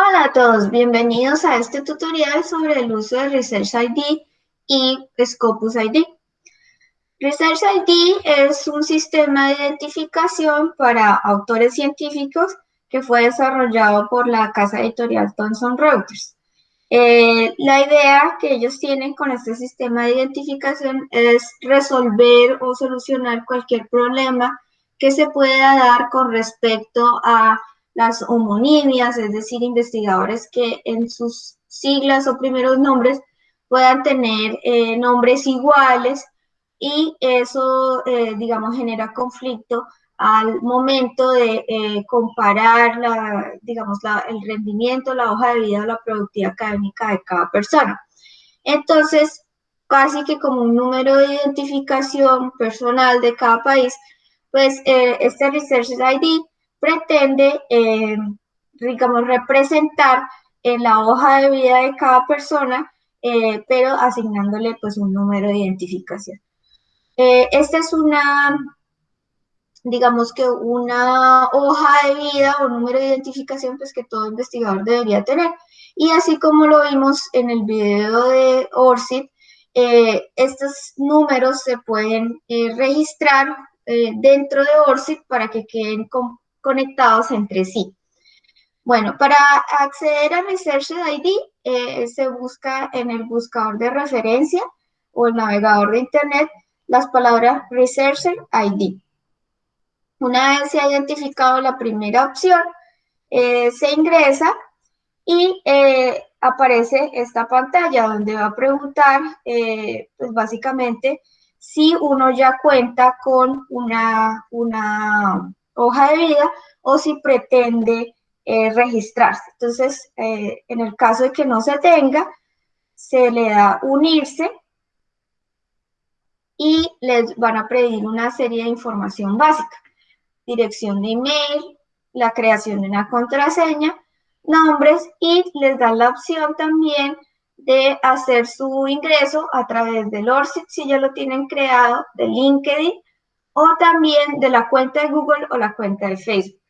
Hola a todos, bienvenidos a este tutorial sobre el uso de Research ID y Scopus ID. Research ID es un sistema de identificación para autores científicos que fue desarrollado por la casa editorial Thomson Reuters. Eh, la idea que ellos tienen con este sistema de identificación es resolver o solucionar cualquier problema que se pueda dar con respecto a las homonimias, es decir, investigadores que en sus siglas o primeros nombres puedan tener eh, nombres iguales y eso, eh, digamos, genera conflicto al momento de eh, comparar, la, digamos, el rendimiento, la hoja de vida la productividad académica de cada persona. Entonces, casi que como un número de identificación personal de cada país, pues este Research ID pretende, eh, digamos, representar en la hoja de vida de cada persona, eh, pero asignándole pues un número de identificación. Eh, esta es una, digamos que una hoja de vida o número de identificación pues que todo investigador debería tener. Y así como lo vimos en el video de ORCID, estos números se pueden registrar dentro de ORCID para que queden conectados entre sí. Bueno, para acceder a Research ID eh, se busca en el buscador de referencia o el navegador de Internet las palabras Researcher ID. Una vez se ha identificado la primera opción, eh, se ingresa y eh, aparece esta pantalla donde va a preguntar, pues básicamente, si uno ya cuenta con una, una hoja de vida o si pretende eh, registrarse. Entonces, eh, en el caso de que no se tenga, se le da unirse y les van a pedir una serie de información básica. Dirección de email, la creación de una contraseña, nombres y les dan la opción también de hacer su ingreso a través del ORCID si ya lo tienen creado, de LinkedIn o también de la cuenta de Google o la cuenta de Facebook.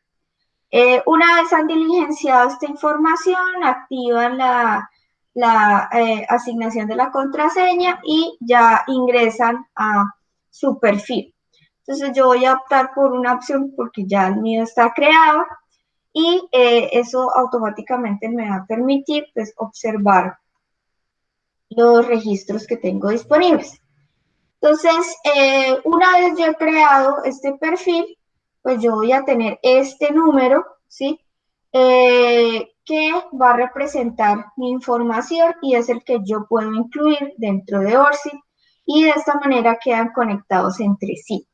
Eh, una vez han diligenciado esta información, activan la, eh, asignación de la contraseña y ya ingresan a su perfil. Entonces yo voy a optar por una opción porque ya el mío está creado y eh, eso automáticamente me va a permitir pues, observar los registros que tengo disponibles. Entonces, eh, una vez yo he creado este perfil, pues yo voy a tener este número, ¿sí? Eh, que va a representar mi información y es el que yo puedo incluir dentro de ORCID y de esta manera quedan conectados entre sí.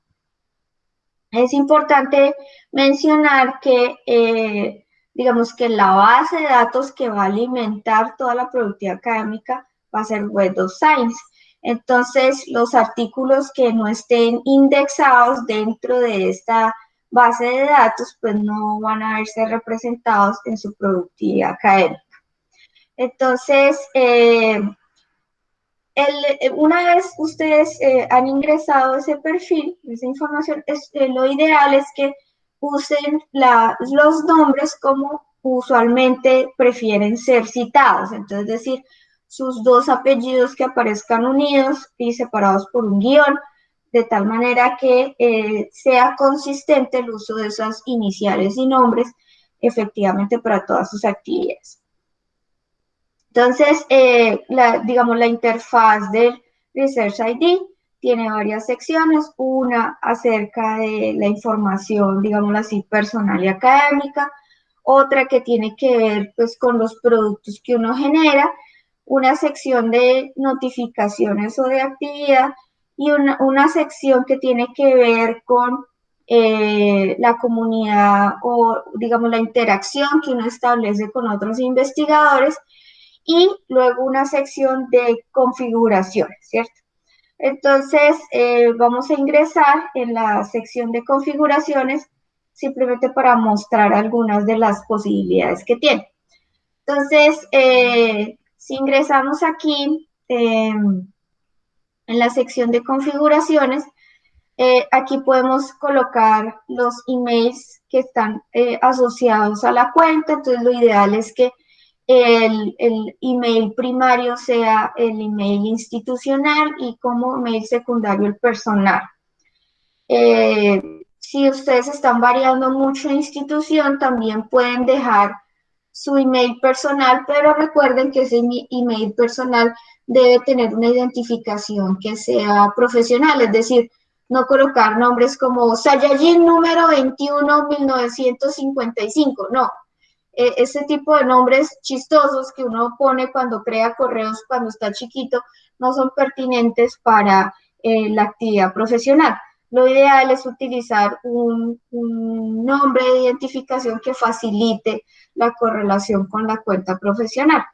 Es importante mencionar que, eh, digamos que la base de datos que va a alimentar toda la productividad académica va a ser Web of Science. Entonces, los artículos que no estén indexados dentro de esta base de datos, pues no van a verse representados en su productividad académica. Entonces, eh, una vez ustedes eh, han ingresado ese perfil, esa información, eh, lo ideal es que usen los nombres como usualmente prefieren ser citados. Entonces, es decir, sus dos apellidos que aparezcan unidos y separados por un guion, de tal manera que eh, sea consistente el uso de esas iniciales y nombres efectivamente para todas sus actividades. Entonces, eh, digamos, la interfaz del Research ID tiene varias secciones, una acerca de la información, digamos así, personal y académica, otra que tiene que ver pues con los productos que uno genera una sección de notificaciones o de actividad y una, sección que tiene que ver con eh, la comunidad o, digamos, la interacción que uno establece con otros investigadores y luego una sección de configuraciones, ¿cierto? Entonces, eh, vamos a ingresar en la sección de configuraciones simplemente para mostrar algunas de las posibilidades que tiene. Entonces, eh, si ingresamos aquí em, en la sección de configuraciones, eh, aquí podemos colocar los emails que están eh, asociados a la cuenta. Entonces, lo ideal es que el, email primario sea el email institucional y como email secundario el personal. Eh, si ustedes están variando mucho institución, también pueden dejar su email personal, pero recuerden que ese email personal debe tener una identificación que sea profesional, es decir, no colocar nombres como Sayajin número 21 1955, no. E, ese tipo de nombres chistosos que uno pone cuando crea correos cuando está chiquito no son pertinentes para eh, la actividad profesional. Lo ideal es utilizar un, nombre de identificación que facilite la correlación con la cuenta profesional.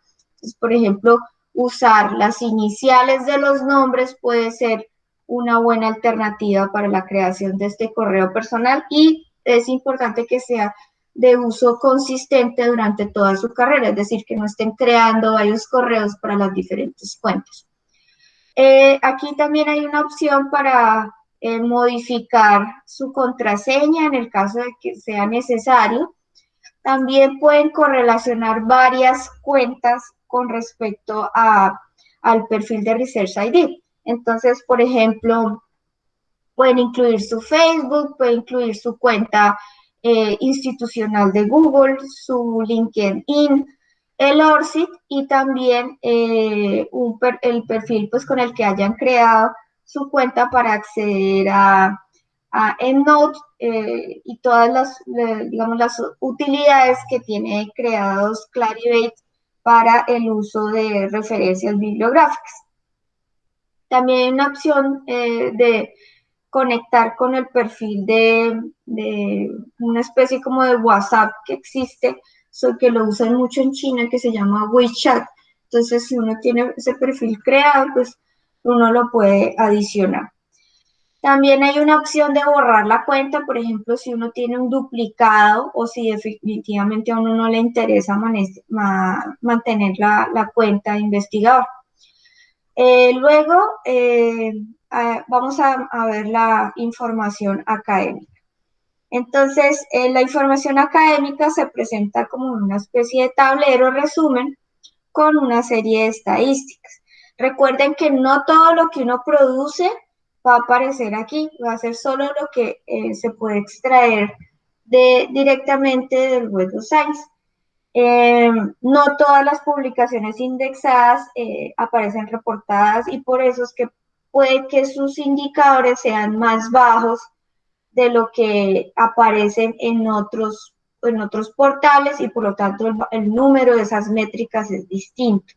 Por ejemplo, usar las iniciales de los nombres puede ser una buena alternativa para la creación de este correo personal y es importante que sea de uso consistente durante toda su carrera, es decir, que no estén creando varios correos para las diferentes cuentas. Eh, aquí también hay una opción para modificar su contraseña en el caso de que sea necesario. También pueden correlacionar varias cuentas con respecto a, al perfil de Research ID. Entonces, por ejemplo, pueden incluir su Facebook, pueden incluir su cuenta eh, institucional de Google, su LinkedIn, el ORCID y también eh, el perfil pues, con el que hayan creado su cuenta para acceder a, EndNote eh, y todas las, digamos, las utilidades que tiene creados Clarivate para el uso de referencias bibliográficas. También hay una opción eh, de conectar con el perfil de, una especie como de WhatsApp que existe, so que lo usan mucho en China, que se llama WeChat. Entonces, si uno tiene ese perfil creado, pues uno lo puede adicionar. También hay una opción de borrar la cuenta, por ejemplo, si uno tiene un duplicado o si definitivamente a uno no le interesa mantener la, cuenta de investigador. Eh, luego eh, vamos a, ver la información académica. Entonces, eh, la información académica se presenta como una especie de tablero resumen con una serie de estadísticas. Recuerden que no todo lo que uno produce va a aparecer aquí, va a ser solo lo que eh, se puede extraer directamente del Web of Science. Em, no todas las publicaciones indexadas eh, aparecen reportadas y por eso es que puede que sus indicadores sean más bajos de lo que aparecen en otros, en otros portales y por lo tanto el, número de esas métricas es distinto.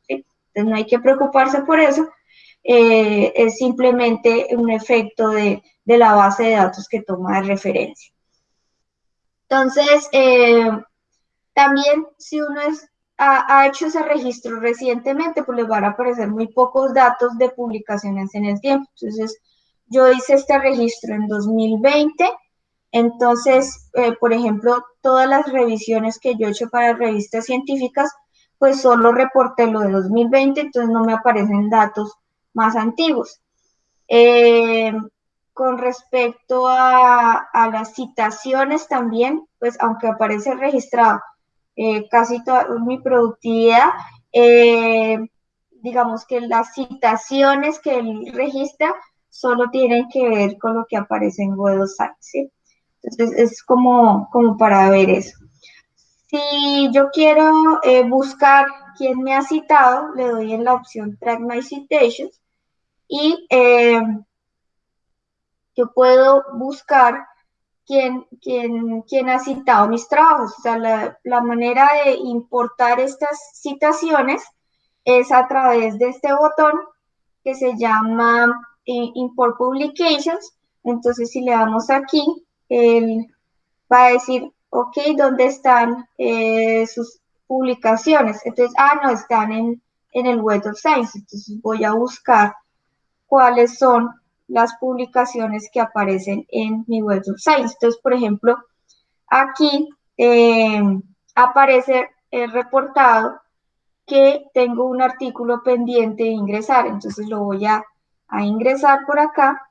Entonces no hay que preocuparse por eso, eh, es simplemente un efecto de, la base de datos que toma de referencia. Entonces, eh, también si uno ha, hecho ese registro recientemente, pues les van a aparecer muy pocos datos de publicaciones en el tiempo. Entonces, yo hice este registro en 2020, entonces, eh, por ejemplo, todas las revisiones que yo he hecho para revistas científicas, pues solo reporté lo de 2020, entonces no me aparecen datos más antiguos. Eh, con respecto a, las citaciones también, pues aunque aparece registrado eh, casi toda mi productividad, eh, digamos que las citaciones que él registra solo tienen que ver con lo que aparece en Web ¿sí? Entonces es como, como para ver eso. Si yo quiero buscar quién me ha citado, le doy en la opción Track My Citations y eh, yo puedo buscar quién, quién, ha citado mis trabajos. O sea, la, manera de importar estas citaciones es a través de este botón que se llama eh, Import Publications. Entonces, si le damos aquí, él va a decir, ok, ¿dónde están eh, sus publicaciones? Entonces, ah, no, están en, en el Web of Science. Entonces, voy a buscar cuáles son las publicaciones que aparecen en mi Web of Science. Entonces, por ejemplo, aquí eh, aparece el reportado que tengo un artículo pendiente de ingresar. Entonces lo voy a, ingresar por acá.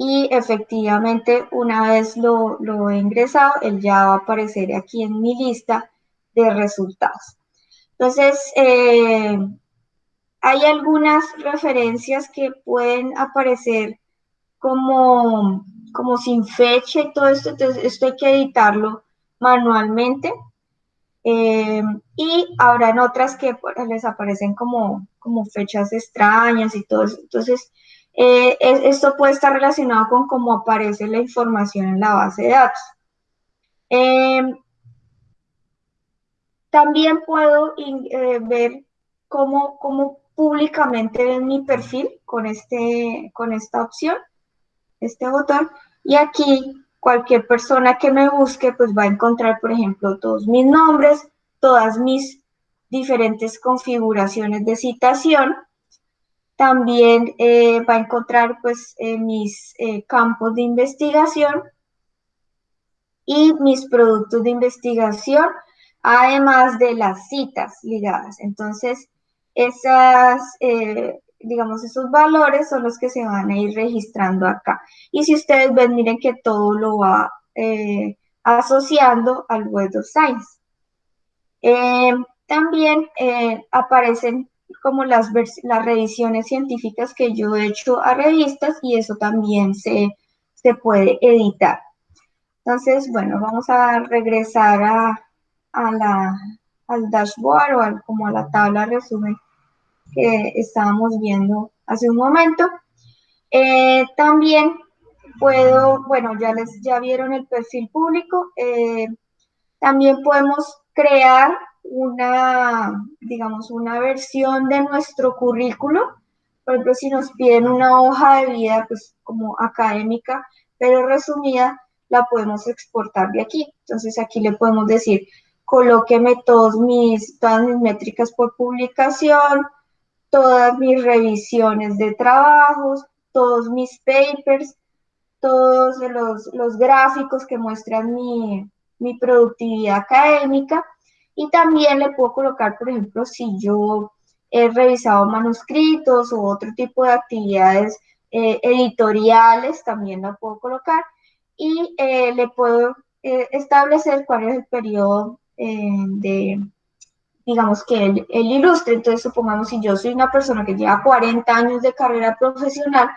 Y efectivamente, una vez lo, lo, he ingresado, él ya va a aparecer aquí en mi lista de resultados. Entonces, eh, hay algunas referencias que pueden aparecer como, como sin fecha y todo esto, entonces esto hay que editarlo manualmente. Eh, y habrán otras que pues, les aparecen como, como fechas extrañas y todo eso. Entonces, eh, esto puede estar relacionado con cómo aparece la información en la base de datos. Eh, también puedo ver cómo, cómo públicamente ven mi perfil con, este, con esta opción, este botón. Y aquí cualquier persona que me busque pues va a encontrar, por ejemplo, todos mis nombres, todas mis diferentes configuraciones de citación. También eh, va a encontrar pues eh, mis eh, campos de investigación y mis productos de investigación, además de las citas ligadas. Entonces, esas, digamos, esos valores son los que se van a ir registrando acá. Y si ustedes ven, miren que todo lo va eh, asociando al Web of Science. Eh, también eh, aparecen como las, las revisiones científicas que yo he hecho a revistas y eso también se, se puede editar. Entonces, bueno, vamos a regresar a, a la, al dashboard o como a la tabla resumen que estábamos viendo hace un momento. Eh, también puedo, bueno, ya les ya vieron el perfil público, eh, también podemos crear una, digamos, una versión de nuestro currículo. Por ejemplo, si nos piden una hoja de vida, pues como académica, pero resumida, la podemos exportar de aquí. Entonces aquí le podemos decir, colóqueme todos mis, todas mis métricas por publicación, todas mis revisiones de trabajos, todos mis papers, todos los, gráficos que muestran mi, productividad académica y también le puedo colocar, por ejemplo, si yo he revisado manuscritos o otro tipo de actividades eh, editoriales, también la puedo colocar y eh, le puedo eh, establecer cuál es el periodo de, digamos, que él, ilustre. Entonces, supongamos si yo soy una persona que lleva 40 años de carrera profesional,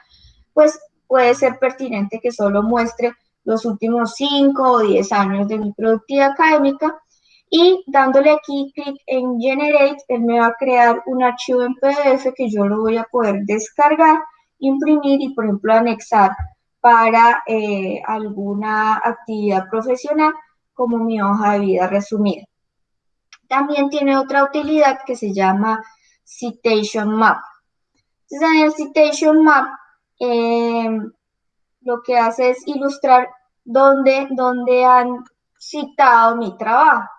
pues puede ser pertinente que solo muestre los últimos 5 o 10 años de mi productividad académica y dándole aquí clic en Generate, él me va a crear un archivo en PDF que yo lo voy a poder descargar, imprimir y, por ejemplo, anexar para eh, alguna actividad profesional como mi hoja de vida resumida. También tiene otra utilidad que se llama Citation Map. Entonces, en el Citation Map, em, lo que hace es ilustrar dónde, dónde han citado mi trabajo.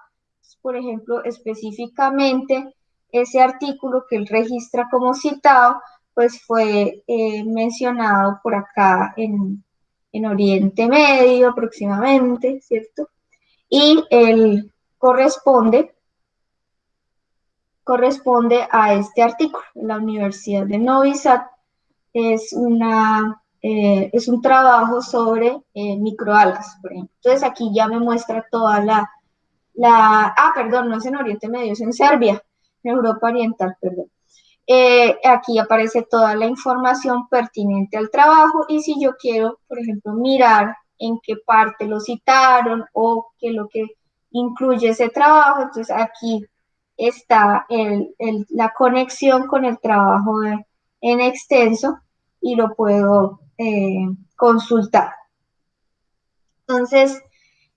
Por ejemplo, específicamente ese artículo que él registra como citado, pues fue eh, mencionado por acá en, en Oriente Medio aproximadamente, ¿cierto? Y él corresponde corresponde a este artículo. La Universidad de Novi Sad es, una, eh, es un trabajo sobre eh, microalgas, por ejemplo. Entonces aquí ya me muestra toda la, la, ah, perdón, no es en Oriente Medio, es en Serbia, en Europa Oriental, perdón. Eh, aquí aparece toda la información pertinente al trabajo y si yo quiero, por ejemplo, mirar en qué parte lo citaron o qué lo que incluye ese trabajo, entonces aquí está la conexión con el trabajo en extenso y lo puedo eh, consultar. Entonces,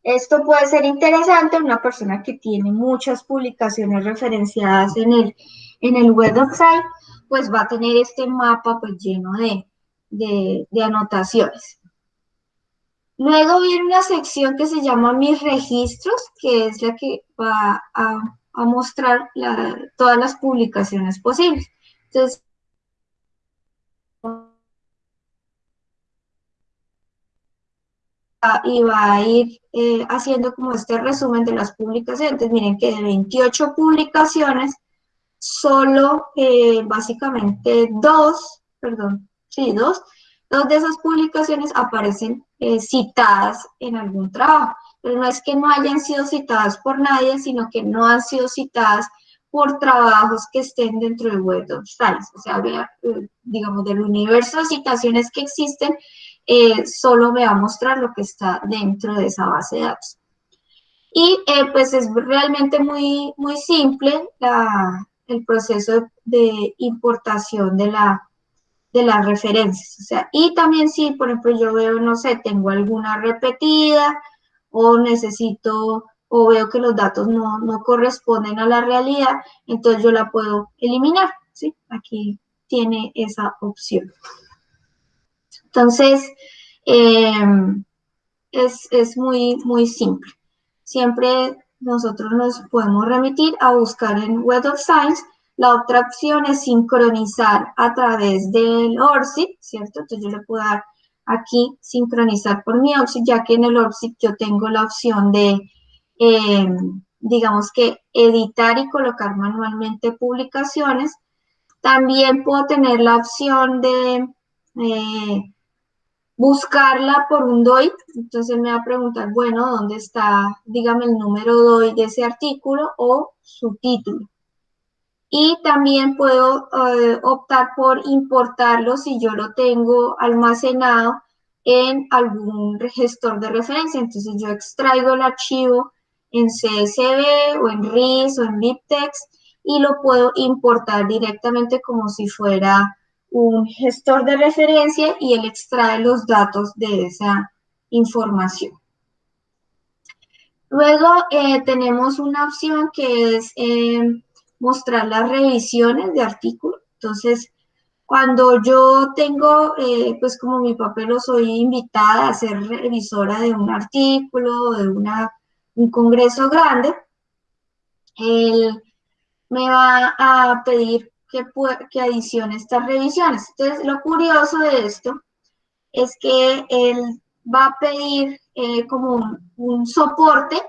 esto puede ser interesante una persona que tiene muchas publicaciones referenciadas en el, en el website, pues va a tener este mapa pues lleno de, de anotaciones. Luego viene una sección que se llama mis registros, que es la que va a a mostrar todas las publicaciones posibles. Entonces, y va a ir eh, haciendo como este resumen de las publicaciones. miren que de 28 publicaciones, solo eh, básicamente dos, perdón, sí, dos, dos de esas publicaciones aparecen eh, citadas en algún trabajo. pero no es que no hayan sido citadas por nadie, sino que no han sido citadas por trabajos que estén dentro del Web of Science. O sea, eh, digamos, del universo de citaciones que existen, eh, solo me va a mostrar lo que está dentro de esa base de datos. Y eh, pues es realmente muy, muy simple el proceso de importación de, la, de las referencias. Y también si, por ejemplo, yo veo, no sé, tengo alguna repetida o necesito o veo que los datos no, corresponden a la realidad, entonces yo la puedo eliminar, ¿sí? Aquí tiene esa opción. Entonces, em, es, es, muy, muy simple. Siempre nosotros nos podemos remitir a buscar en Web of Science. La otra opción es sincronizar a través del ORCID, ¿cierto? Entonces yo le puedo dar aquí sincronizar por mi ORCID, ya que en el ORCID yo tengo la opción de, eh, digamos que editar y colocar manualmente publicaciones. También puedo tener la opción de eh, buscarla por un DOI, entonces me va a preguntar, bueno, ¿dónde está, dígame el número DOI de ese artículo o su título? Y también puedo eh, optar por importarlo si yo lo tengo almacenado en algún gestor de referencia. Entonces yo extraigo el archivo en CSV o en RIS o en BibTeX y lo puedo importar directamente como si fuera un gestor de referencia y él extrae los datos de esa información. Luego eh, tenemos una opción que es eh, mostrar las revisiones de artículos. Entonces, cuando yo tengo, eh, pues como mi papel o soy invitada a ser revisora de un artículo, de una, un congreso grande, él me va a pedir que, que adicione estas revisiones. Entonces, lo curioso de esto es que él va a pedir eh, como un, soporte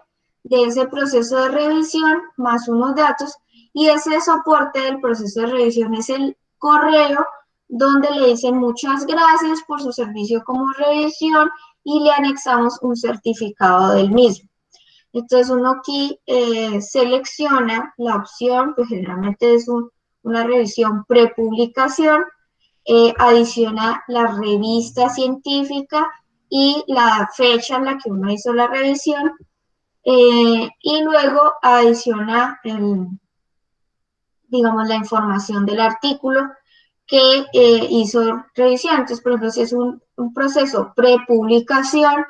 de ese proceso de revisión más unos datos y ese soporte del proceso de revisión es el correo donde le dicen muchas gracias por su servicio como revisión y le anexamos un certificado del mismo. Entonces uno aquí eh, selecciona la opción, pues generalmente es un, una revisión prepublicación, eh, adiciona la revista científica y la fecha en la que uno hizo la revisión eh, y luego adiciona digamos, la información del artículo que eh, hizo revisión. Entonces, por ejemplo, si es un proceso prepublicación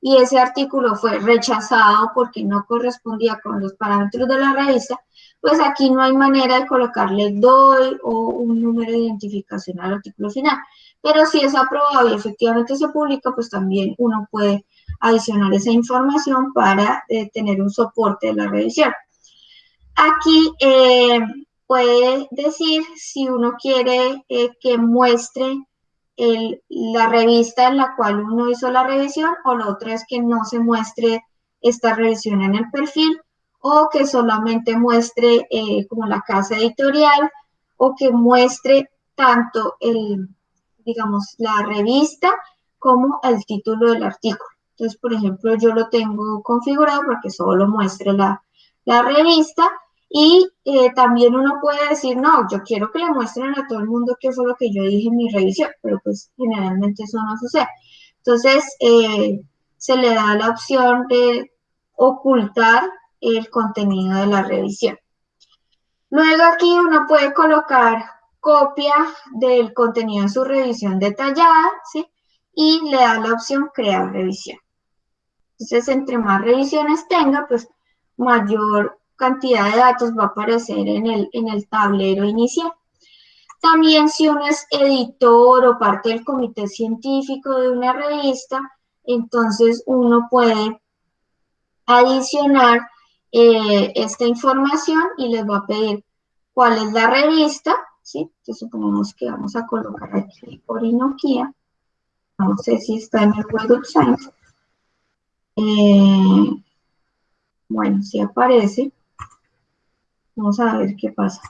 y ese artículo fue rechazado porque no correspondía con los parámetros de la revista, pues aquí no hay manera de colocarle DOI o un número de identificación al artículo final. Pero si es aprobado y efectivamente se publica, pues también uno puede adicionar esa información para eh, tener un soporte de la revisión. Aquí eh, puede decir si uno quiere eh, que muestre la revista en la cual uno hizo la revisión o lo otro es que no se muestre esta revisión en el perfil o que solamente muestre eh, como la casa editorial o que muestre tanto el, digamos, la revista como el título del artículo. Entonces, por ejemplo, yo lo tengo configurado para que solo muestre la, revista y eh, también uno puede decir, no, yo quiero que le muestren a todo el mundo qué fue lo que yo dije en mi revisión, pero pues generalmente eso no sucede. Entonces, eh, se le da la opción de ocultar el contenido de la revisión. Luego aquí uno puede colocar copia del contenido en su revisión detallada, ¿sí? Y le da la opción crear revisión. Entonces, entre más revisiones tenga, pues mayor cantidad de datos va a aparecer en el, en el tablero inicial. También si uno es editor o parte del comité científico de una revista, entonces uno puede adicionar eh, esta información y les va a pedir cuál es la revista, ¿sí? Entonces supongamos que vamos a colocar aquí Orinoquia, no sé si está en el Web Science. Eh, bueno, si aparece. Vamos a ver qué pasa.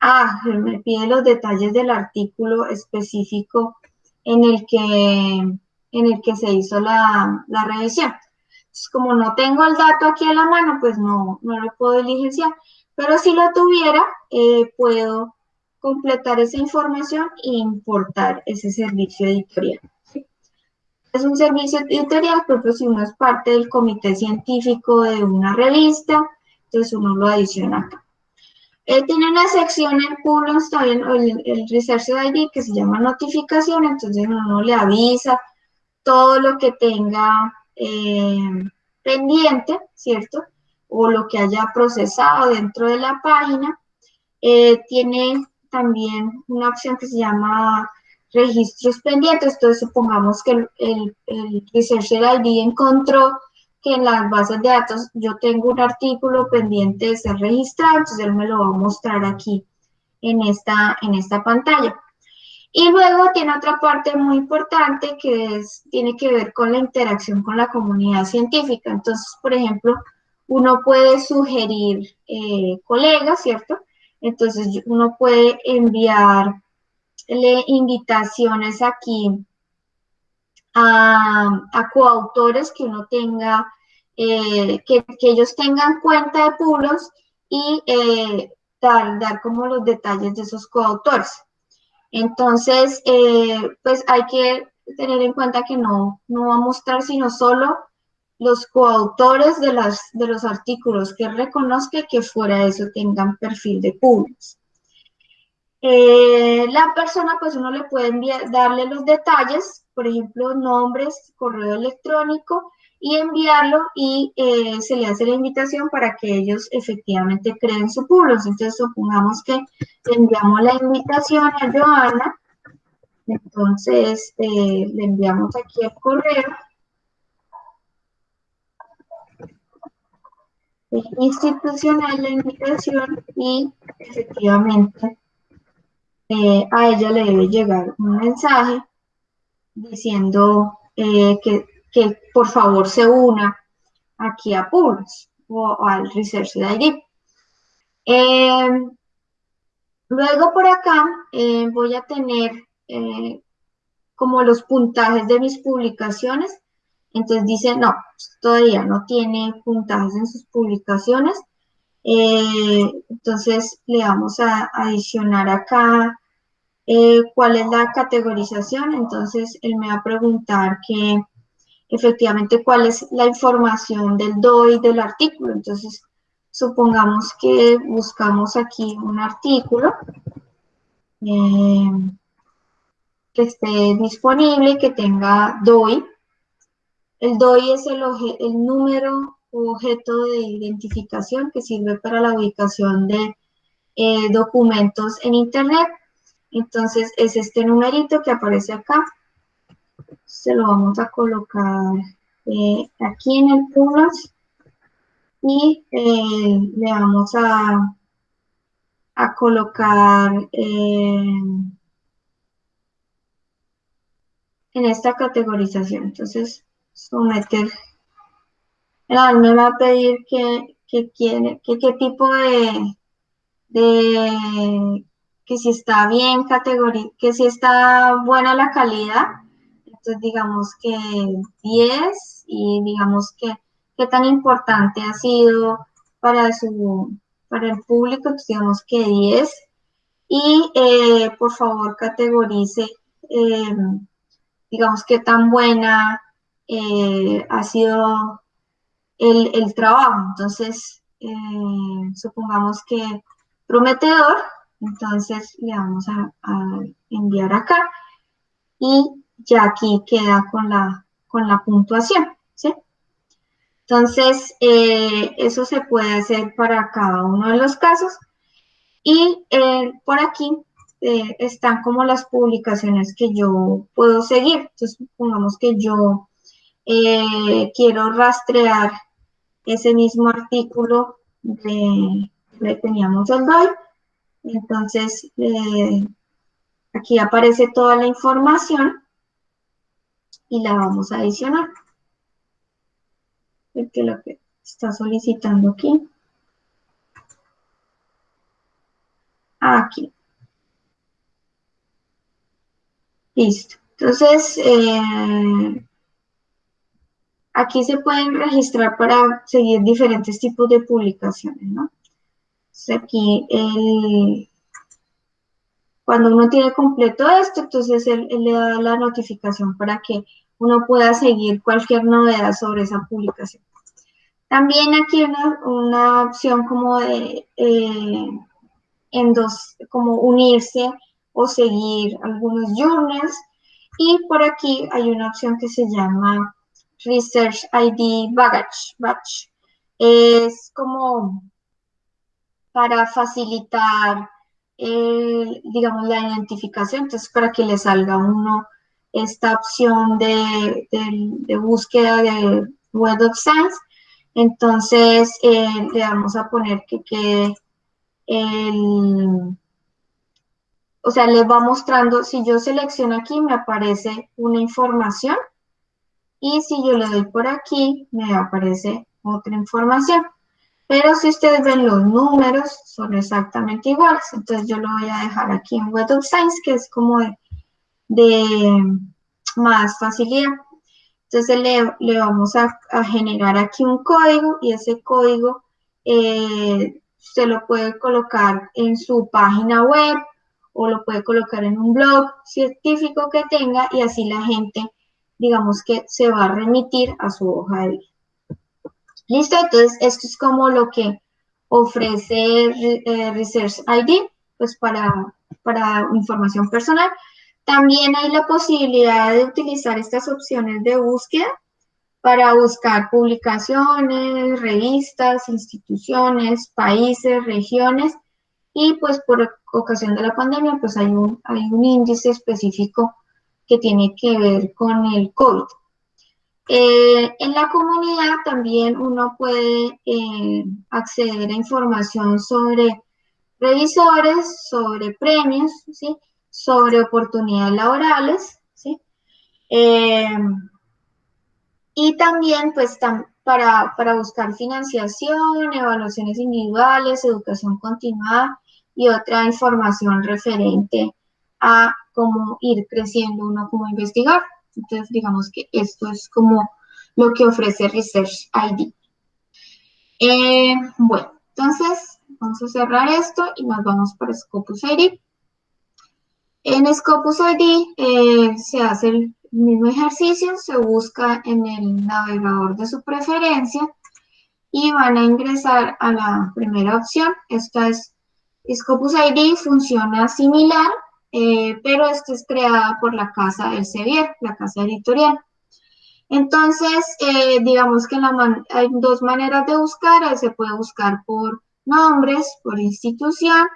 Ah, me pide los detalles del artículo específico en el que, en el que se hizo la, la revisión. Como no tengo el dato aquí a la mano, pues no, no lo puedo diligenciar. Pero si lo tuviera, eh, puedo completar esa información e importar ese servicio editorial. Es un servicio editorial, pero si uno es parte del comité científico de una revista, entonces uno lo adiciona acá. Eh, tiene una sección en también, el, el Research ID, que se llama notificación, entonces uno le avisa todo lo que tenga eh, pendiente, ¿cierto? O lo que haya procesado dentro de la página. Eh, tiene también una opción que se llama registros pendientes. Entonces, supongamos que el, el, el Researcher ID encontró que en las bases de datos yo tengo un artículo pendiente de ser registrado, entonces él me lo va a mostrar aquí en esta, en esta pantalla. Y luego tiene otra parte muy importante que es, tiene que ver con la interacción con la comunidad científica. Entonces, por ejemplo, uno puede sugerir eh, colegas, ¿cierto? Entonces, uno puede enviarle invitaciones aquí a, coautores que uno tenga, eh, que, que, ellos tengan cuenta de pulos y eh, dar, dar como los detalles de esos coautores. Entonces, eh, pues hay que tener en cuenta que no, no va a mostrar sino solo los coautores de, las, de los artículos que reconozca que fuera de eso tengan perfil de públicos. Eh, la persona, pues uno le puede enviar, darle los detalles, por ejemplo, nombres, correo electrónico, y enviarlo y eh, se le hace la invitación para que ellos efectivamente creen su público. Entonces, supongamos que enviamos la invitación a Joana, entonces eh, le enviamos aquí el correo. institucional la invitación y efectivamente eh, a ella le debe llegar un mensaje diciendo eh, que, que, por favor se una aquí a PULS o, al Research ID. Eh, luego por acá voy a tener como los puntajes de mis publicaciones entonces dice, no, todavía no tiene puntajes en sus publicaciones. Eh, entonces le vamos a adicionar acá eh, cuál es la categorización. Entonces él me va a preguntar que efectivamente cuál es la información del DOI del artículo. Entonces supongamos que buscamos aquí un artículo eh, que esté disponible, que tenga DOI. El DOI es el, el número u objeto de identificación que sirve para la ubicación de eh, documentos en Internet. Entonces es este numerito que aparece acá. Se lo vamos a colocar eh, aquí en el plus y eh, le vamos a, a colocar en esta categorización. Entonces someter. El me va a pedir que, que quiere, que qué tipo de, de, que si está bien categoría, que si está buena la calidad. Digamos que 10 y digamos que qué tan importante ha sido para su, para el público, digamos que 10. Y eh, por favor categorice, eh, digamos, qué tan buena eh, ha sido el, el, trabajo. Entonces, eh, supongamos que prometedor, entonces le vamos a, a, enviar acá y ya aquí queda con la, con la puntuación, ¿sí? Entonces, eh, eso se puede hacer para cada uno de los casos. Y eh, por aquí eh, están como las publicaciones que yo puedo seguir. Entonces, supongamos que yo quiero rastrear ese mismo artículo de, que teníamos el DOI. Entonces, aquí aparece toda la información y la vamos a adicionar. que lo que está solicitando aquí. Aquí. Listo. Entonces, eh, aquí se pueden registrar para seguir diferentes tipos de publicaciones, ¿no? Entonces aquí cuando uno tiene completo esto, entonces él, le da la notificación para que uno pueda seguir cualquier novedad sobre esa publicación. También aquí una, una opción como de eh, en dos, como unirse o seguir algunos journals. Y por aquí hay una opción que se llama Research ID Baggage. Es como para facilitar, digamos, la identificación. Entonces, para que le salga uno esta opción de, de búsqueda de Web of Science. Entonces, eh, le vamos a poner que quede el, o sea, les va mostrando, si yo selecciono aquí, me aparece una información y si yo le doy por aquí, me aparece otra información. Pero si ustedes ven los números, son exactamente iguales. Entonces yo lo voy a dejar aquí en Web of Science, que es como de, más facilidad. Entonces le, vamos a, generar aquí un código y ese código eh, se lo puede colocar en su página web o lo puede colocar en un blog científico que tenga y así la gente, digamos que se va a remitir a su hoja de vida. Listo, entonces esto es como lo que ofrece eh, Research ID, pues para, para información personal. También hay la posibilidad de utilizar estas opciones de búsqueda para buscar publicaciones, revistas, instituciones, países, regiones y pues por ocasión de la pandemia pues hay un, hay un índice específico que tiene que ver con el COVID. Eh, en la comunidad también uno puede eh, acceder a información sobre revisores, sobre premios, ¿sí? sobre oportunidades laborales, ¿sí? Eh, y también pues para, para buscar financiación, evaluaciones individuales, educación continuada y otra información referente a cómo ir creciendo uno como investigador. Entonces, digamos que esto es como lo que ofrece Research ID. Eh, bueno, entonces vamos a cerrar esto y nos vamos para Scopus ID. En Scopus ID eh, se hace el mismo ejercicio, se busca en el navegador de su preferencia y van a ingresar a la primera opción. Esta es Scopus ID, funciona similar, eh, pero esta es creada por la casa del Sevier, la casa editorial. Entonces, eh, digamos que hay dos maneras de buscar. Se puede buscar por nombres, por institución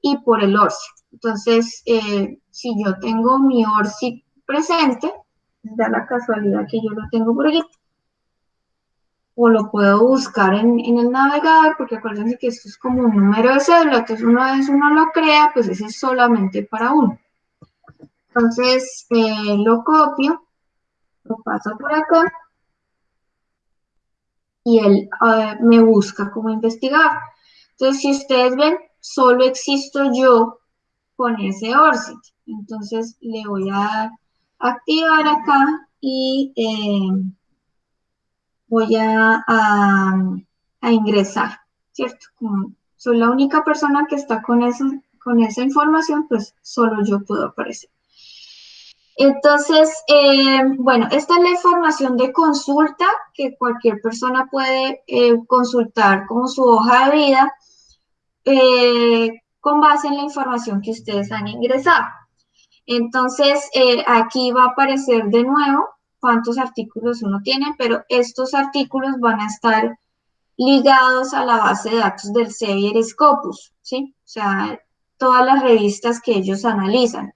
y por el ORCID. Entonces, eh, si yo tengo mi ORCID presente, da la casualidad que yo lo tengo por aquí, o lo puedo buscar en, el navegador, porque acuérdense que esto es como un número de cédula, entonces una vez uno lo crea, pues ese es solamente para uno. Entonces, eh, lo copio, lo paso por acá, y él eh, me busca como investigador. Entonces, si ustedes ven, solo existo yo con ese ORCID. Entonces, le voy a activar acá y... Eh, voy a, ingresar, ¿cierto? Como soy la única persona que está con, eso, con esa información, pues solo yo puedo aparecer. Entonces, eh, bueno, esta es la información de consulta que cualquier persona puede eh, consultar como su hoja de vida eh, con base en la información que ustedes han ingresado. Entonces, aquí va a aparecer de nuevo cuántos artículos uno tiene, pero estos artículos van a estar ligados a la base de datos del Sevier Scopus, ¿sí? O sea, todas las revistas que ellos analizan.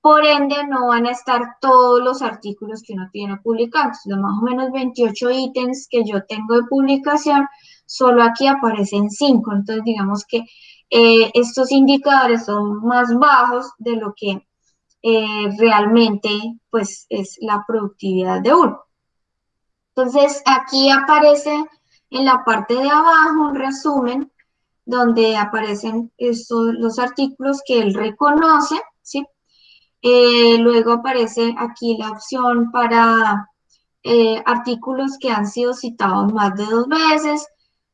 Por ende, no van a estar todos los artículos que uno tiene publicados. Los más o menos 28 ítems que yo tengo de publicación, solo aquí aparecen 5. Entonces, digamos que eh, estos indicadores son más bajos de lo que eh, realmente pues es la productividad de uno. Entonces aquí aparece en la parte de abajo un resumen donde aparecen estos, los artículos que él reconoce, ¿sí? Eh, luego aparece aquí la opción para eh, artículos que han sido citados más de dos veces,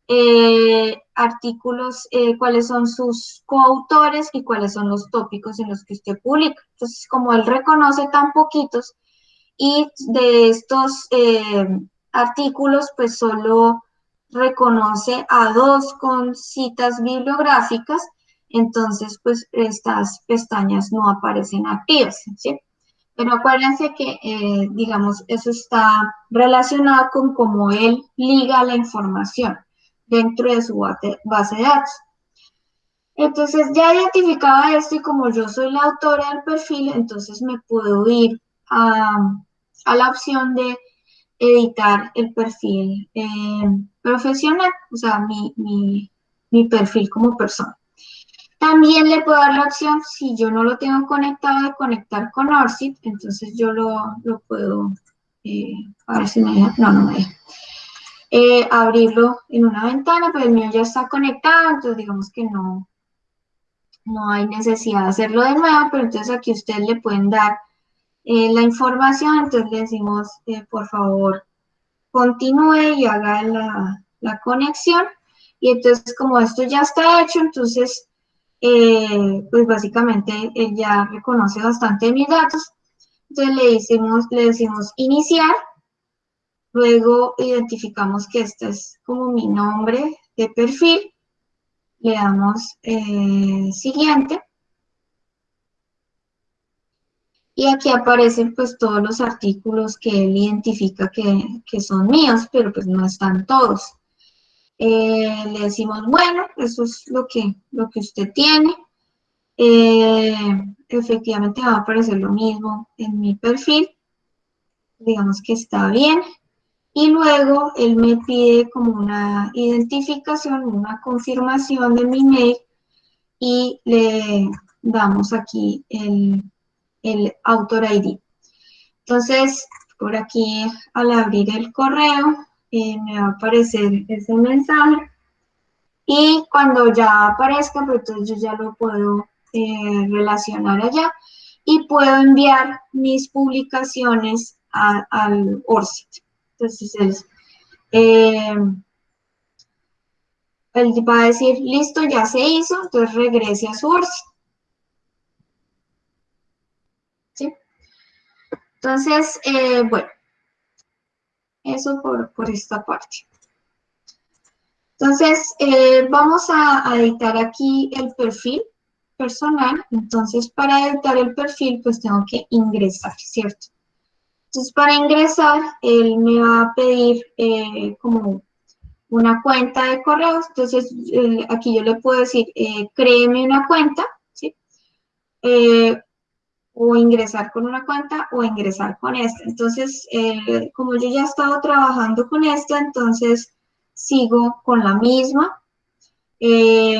eh, artículos, eh, cuáles son sus coautores y cuáles son los tópicos en los que usted publica. Entonces, como él reconoce tan poquitos y de estos artículos, pues solo reconoce a dos con citas bibliográficas, entonces pues estas pestañas no aparecen activas. Pero acuérdense que, eh, digamos, eso está relacionado con cómo él liga la información dentro de su base de datos. Entonces, ya identificaba esto y como yo soy la autora del perfil, entonces me puedo ir a, la opción de editar el perfil eh, profesional, o sea, mi, mi perfil como persona. También le puedo dar la opción, si yo no lo tengo conectado, de conectar con ORCID, entonces yo lo, puedo, eh, a ver si me deja, no, no me deja, eh, abrirlo en una ventana, pero el mío ya está conectado, entonces digamos que no, no hay necesidad de hacerlo de nuevo, pero entonces aquí ustedes le pueden dar eh, la información, entonces le decimos, por favor, continúe y haga la, la conexión, y entonces como esto ya está hecho, entonces eh, pues básicamente él ya reconoce bastante mis datos. Entonces le decimos, le decimos iniciar, luego identificamos que este es como mi nombre de perfil, le damos eh, siguiente. Y aquí aparecen pues todos los artículos que él identifica que, que son míos, pero pues no están todos. Eh, le decimos, bueno, eso es lo que, lo que usted tiene. Eh, efectivamente va a aparecer lo mismo en mi perfil. Digamos que está bien. Y luego él me pide como una identificación, una confirmación de mi mail y le damos aquí el, el Autor ID. Entonces, por aquí al abrir el correo, eh, me va a aparecer ese mensaje y cuando ya aparezca, pues entonces yo ya lo puedo eh, relacionar allá y puedo enviar mis publicaciones al ORCID. Entonces, eh, él va a decir, listo, ya se hizo, entonces regrese a ORCID. ¿Sí? Entonces, bueno, eso por, esta parte. Entonces, eh, vamos a, editar aquí el perfil personal. Entonces, para editar el perfil, pues tengo que ingresar, ¿cierto? Entonces, para ingresar, él me va a pedir eh, como una cuenta de correos. Entonces, eh, aquí yo le puedo decir, créeme una cuenta, ¿sí? o ingresar con una cuenta o ingresar con esta. Entonces, eh, como yo ya he estado trabajando con esta, entonces sigo con la misma eh,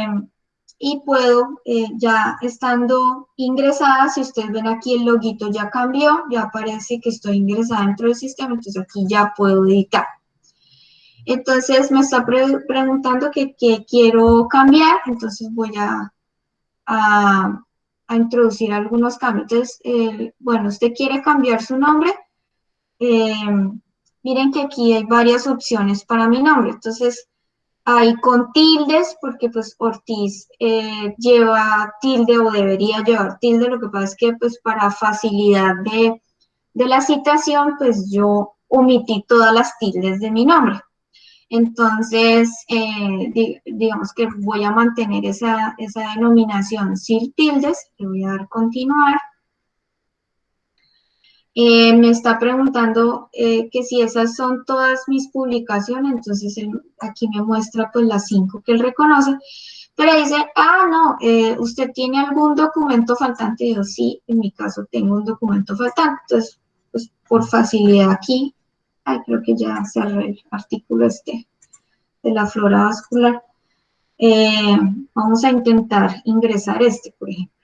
y puedo, eh, ya estando ingresada, si ustedes ven aquí el loguito ya cambió, ya aparece que estoy ingresada dentro del sistema, entonces aquí ya puedo editar. Entonces me está preguntando qué quiero cambiar, entonces voy a, a introducir algunos cambios. Entonces, bueno, usted quiere cambiar su nombre. Eh, miren que aquí hay varias opciones para mi nombre. Entonces, hay con tildes, porque pues Ortiz eh, lleva tilde o debería llevar tilde. Lo que pasa es que pues para facilidad de, de la citación, pues yo omití todas las tildes de mi nombre. Entonces, eh, digamos que voy a mantener esa, denominación sin tildes, le voy a dar continuar. Eh, me está preguntando eh, que si esas son todas mis publicaciones, entonces aquí me muestra pues las cinco que él reconoce, pero dice, ah, no, usted tiene algún documento faltante, yo sí, en mi caso tengo un documento faltante, entonces, pues por facilidad aquí creo que ya cerré el artículo este de la flora vascular. Eh, vamos a intentar ingresar este, por ejemplo.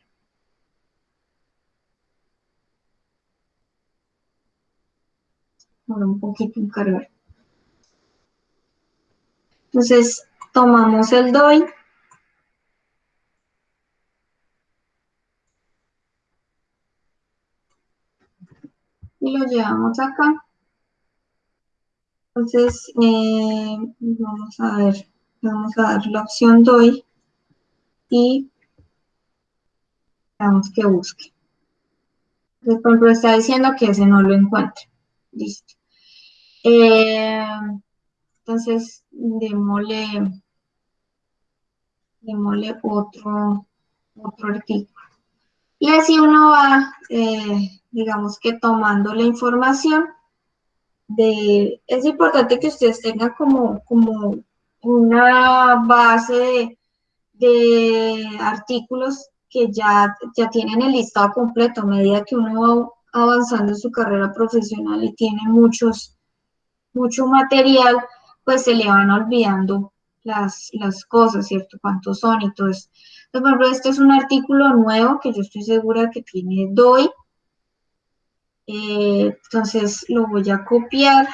Un poquito en cargar. Entonces, tomamos el DOI. Y lo llevamos acá. Entonces, eh, vamos a ver, vamos a dar la opción doy y vamos que busque. Entonces, por ejemplo, está diciendo que ese no lo encuentre. Listo. Eh, entonces, démosle, démosle otro, otro artículo. Y así uno va, eh, digamos que tomando la información de, es importante que ustedes tengan como, como una base de, artículos que ya, ya tienen el listado completo a medida que uno va avanzando en su carrera profesional y tiene muchos, mucho material, pues se le van olvidando las, las cosas, ¿cierto? Cuántos son y todo eso. Entonces, por ejemplo, este es un artículo nuevo que yo estoy segura que tiene DOI, eh, entonces lo voy a copiar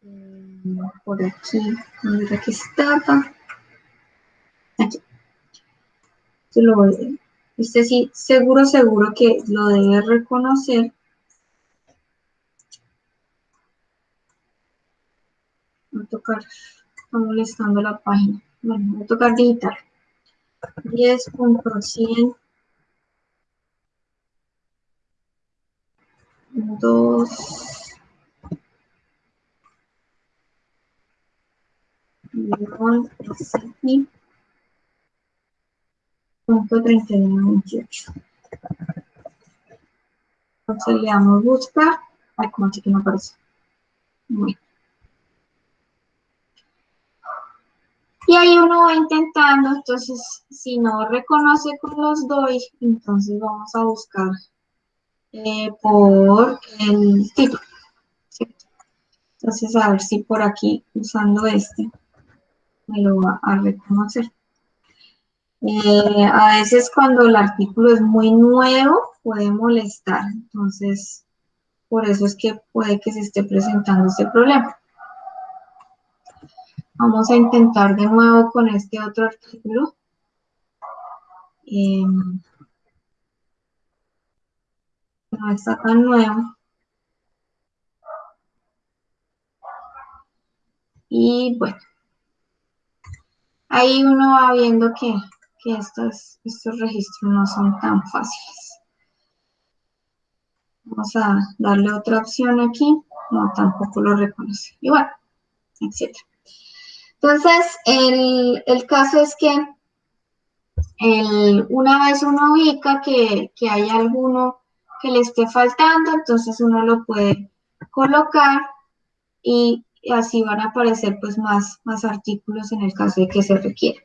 mm, por aquí, aquí está. Aquí. Lo voy, este sí, seguro, seguro que lo debe reconocer. Voy a tocar, está molestando la página. Bueno, voy a tocar digital. 10.100 dos, guion, aquí, punto 3128. Entonces le damos buscar. Ay, como así que no aparece. Bueno. Y ahí uno va intentando, entonces si no reconoce con los doy, entonces vamos a buscar eh, por el título. Entonces, a ver si por aquí, usando este, me lo va a reconocer. Eh, a veces cuando el artículo es muy nuevo, puede molestar. Entonces, por eso es que puede que se esté presentando este problema. Vamos a intentar de nuevo con este otro artículo. Eh, no está tan nuevo. Y bueno, ahí uno va viendo que, estos, estos registros no son tan fáciles. Vamos a darle otra opción aquí. No, tampoco lo reconoce. Igual, etc. Entonces, el, el caso es que el, una vez uno ubica que, que hay alguno que le esté faltando, entonces uno lo puede colocar y así van a aparecer pues más, más artículos en el caso de que se requiera.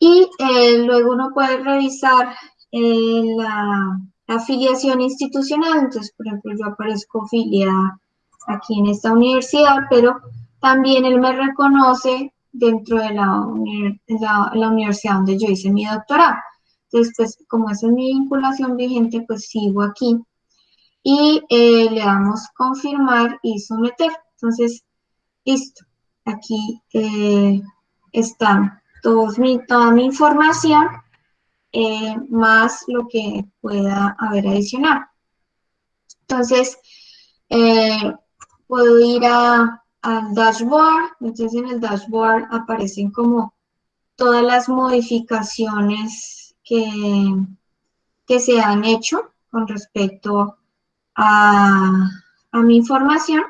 Y eh, luego uno puede revisar eh, la, afiliación institucional, entonces por ejemplo yo aparezco afiliada aquí en esta universidad, pero también él me reconoce dentro de la, universidad donde yo hice mi doctorado. Entonces, pues como esa es mi vinculación vigente, pues sigo aquí. Y eh, le damos confirmar y someter. Entonces, listo. Aquí eh, está toda mi información, eh, más lo que pueda haber adicional. Entonces, puedo ir a, al dashboard. Entonces, en el dashboard aparecen como todas las modificaciones que, se han hecho con respecto a, mi información.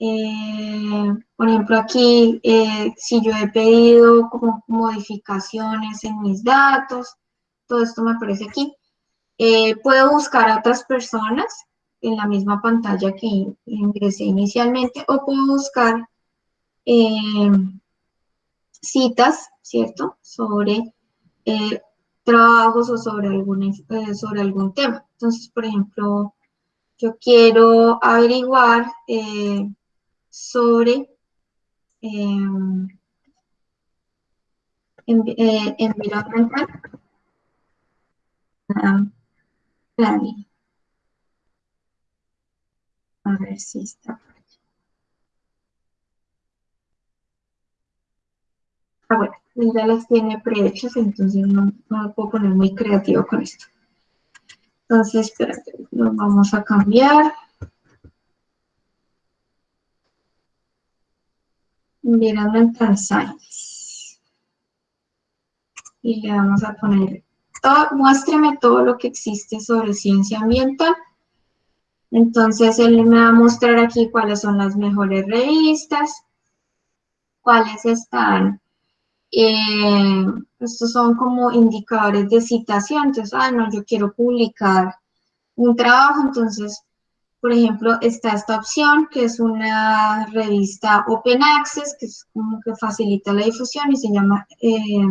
Eh, por ejemplo, aquí, eh, si yo he pedido como modificaciones en mis datos, todo esto me aparece aquí. Eh, puedo buscar a otras personas en la misma pantalla que ingresé inicialmente o puedo buscar citas, ¿cierto? Sobre eh, trabajos o sobre, alguna, eh, sobre algún tema. Entonces, por ejemplo, yo quiero averiguar eh, sobre environmental. A ver si está por aquí. Ah, bueno, él ya las tiene prehechas, entonces no, no me puedo poner muy creativo con esto. Entonces, espérate, lo vamos a cambiar. Mirando en transañas. Y le vamos a poner, todo, muéstrame todo lo que existe sobre ciencia ambiental. Entonces, él me va a mostrar aquí cuáles son las mejores revistas, cuáles están, eh, estos son como indicadores de citación, entonces, ah, no, yo quiero publicar un trabajo, entonces por ejemplo, está esta opción que es una revista Open Access, que es como que facilita la difusión y se llama eh,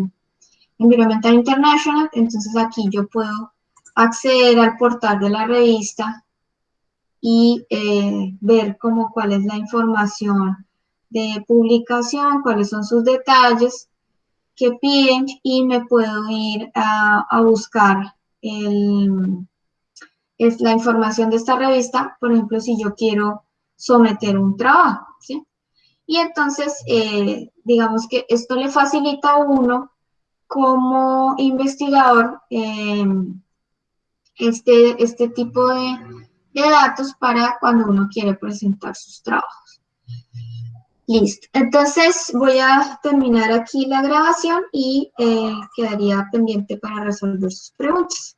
Environmental International. Entonces aquí yo puedo acceder al portal de la revista y eh, ver como cuál es la información de publicación, cuáles son sus detalles que piden y me puedo ir a, a buscar el, es la información de esta revista, por ejemplo, si yo quiero someter un trabajo. Y entonces, eh, digamos que esto le facilita a uno como investigador em, este, este tipo de, datos para cuando uno quiere presentar sus trabajos. Listo. Entonces voy a terminar aquí la grabación y eh, quedaría pendiente para resolver sus preguntas.